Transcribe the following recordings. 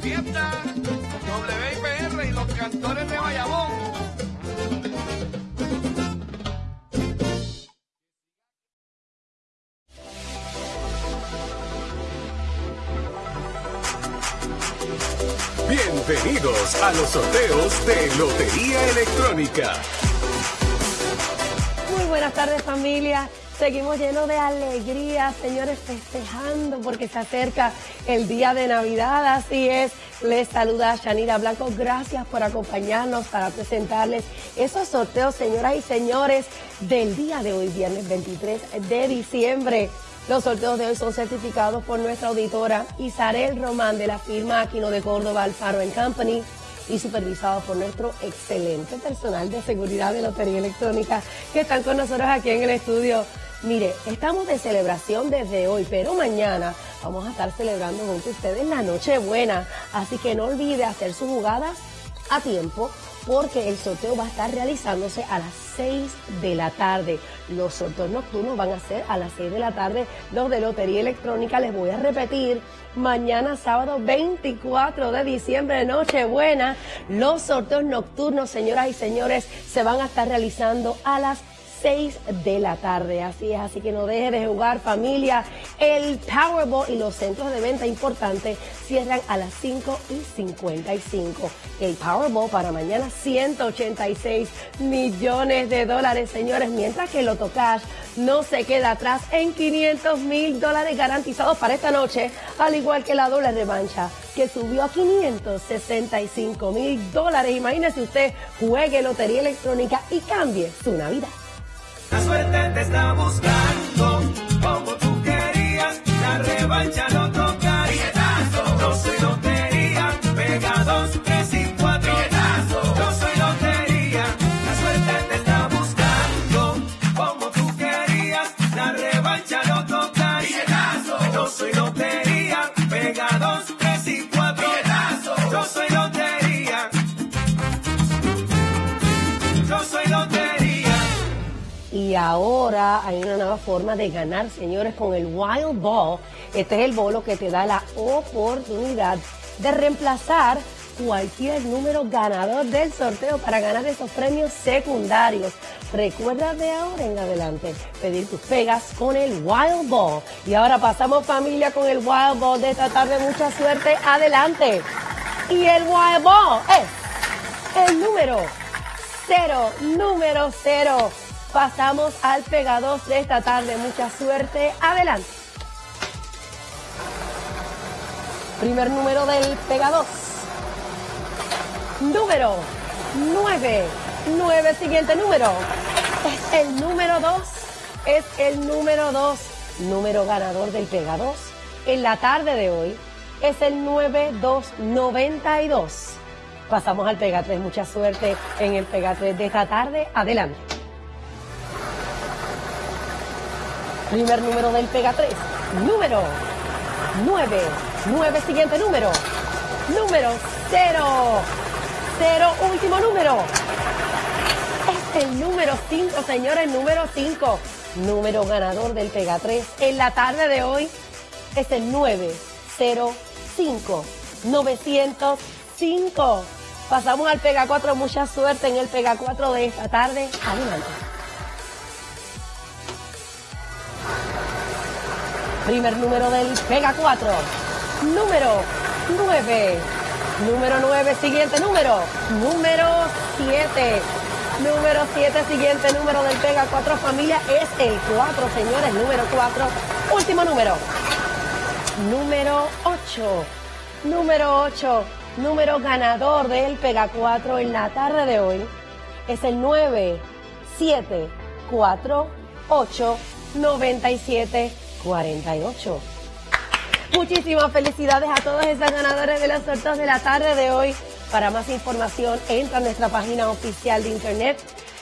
fiesta, WIPR y los cantores de Bayamón. Bienvenidos a los sorteos de Lotería Electrónica. Muy buenas tardes familia. Seguimos llenos de alegría, señores, festejando porque se acerca el día de Navidad. Así es, les saluda Shanira Blanco. Gracias por acompañarnos para presentarles esos sorteos, señoras y señores, del día de hoy, viernes 23 de diciembre. Los sorteos de hoy son certificados por nuestra auditora Isarel Román de la firma Aquino de Córdoba Alfaro Company y supervisados por nuestro excelente personal de seguridad de Lotería Electrónica que están con nosotros aquí en el estudio. Mire, estamos de celebración desde hoy, pero mañana vamos a estar celebrando junto a ustedes la Nochebuena. Así que no olvide hacer sus jugadas a tiempo porque el sorteo va a estar realizándose a las 6 de la tarde. Los sorteos nocturnos van a ser a las 6 de la tarde. Los de Lotería Electrónica les voy a repetir. Mañana sábado 24 de diciembre, Nochebuena, los sorteos nocturnos, señoras y señores, se van a estar realizando a las 6 de la tarde. Así es, así que no deje de jugar familia. El Powerball y los centros de venta importantes cierran a las 5 y 55. El Powerball para mañana 186 millones de dólares, señores, mientras que el Cash no se queda atrás en 500 mil dólares garantizados para esta noche, al igual que la doble revancha que subió a 565 mil dólares. Imagínese usted, juegue Lotería Electrónica y cambie su Navidad. Ahora hay una nueva forma de ganar, señores, con el Wild Ball. Este es el bolo que te da la oportunidad de reemplazar cualquier número ganador del sorteo para ganar esos premios secundarios. Recuerda de ahora en adelante pedir tus pegas con el Wild Ball. Y ahora pasamos familia con el Wild Ball de esta tarde. Mucha suerte. Adelante. Y el Wild Ball es el número cero, número cero. Pasamos al Pega 2 de esta tarde. Mucha suerte. Adelante. Primer número del Pega 2. Número 9. 9. Siguiente número. Es el número 2. Es el número 2. Número ganador del Pega 2. En la tarde de hoy es el 9292. Pasamos al Pega 3. Mucha suerte en el Pega 3 de esta tarde. Adelante. Primer número del Pega 3. Número 9. 9. Siguiente número. Número 0. 0. Último número. Es el número 5, señores. Número 5. Número ganador del Pega 3. En la tarde de hoy es el 905. 905. Pasamos al Pega 4. Mucha suerte en el Pega 4 de esta tarde. Adelante. Primer número del Pega 4. Número 9. Número 9, siguiente número. Número 7. Número 7, siguiente número del Pega 4 familia es el 4, señores. Número 4. Último número. Número 8. Número 8. Número ganador del Pega 4 en la tarde de hoy es el 9, 7, 4, 8, 97, 48. Muchísimas felicidades a todos esos ganadores de los sorteos de la tarde de hoy. Para más información, entra a nuestra página oficial de internet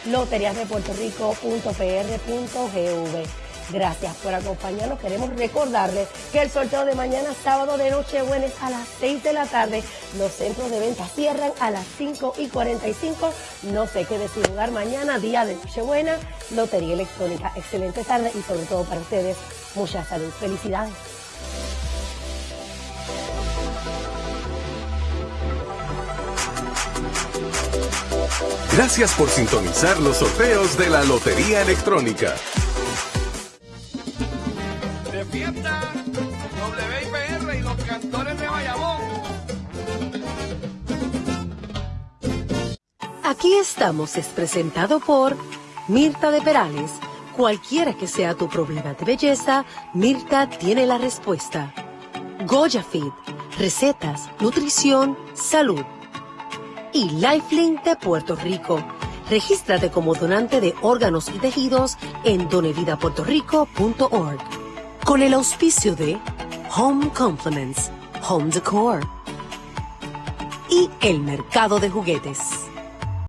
loteriasdepuertorico.pr.gv. Gracias por acompañarnos. Queremos recordarles que el sorteo de mañana, sábado de Nochebuena, a las 6 de la tarde. Los centros de venta cierran a las 5 y 45. No se quede sin lugar mañana, día de Nochebuena, Lotería Electrónica. Excelente tarde y sobre todo para ustedes, mucha salud. Felicidades. Gracias por sintonizar los sorteos de la Lotería Electrónica. Aquí estamos es presentado por Mirta de Perales. Cualquiera que sea tu problema de belleza, Mirta tiene la respuesta. Goya Fit, recetas, nutrición, salud. Y Lifelink de Puerto Rico. Regístrate como donante de órganos y tejidos en donevidapuertorico.org. Con el auspicio de Home Compliments, Home Decor y el mercado de juguetes.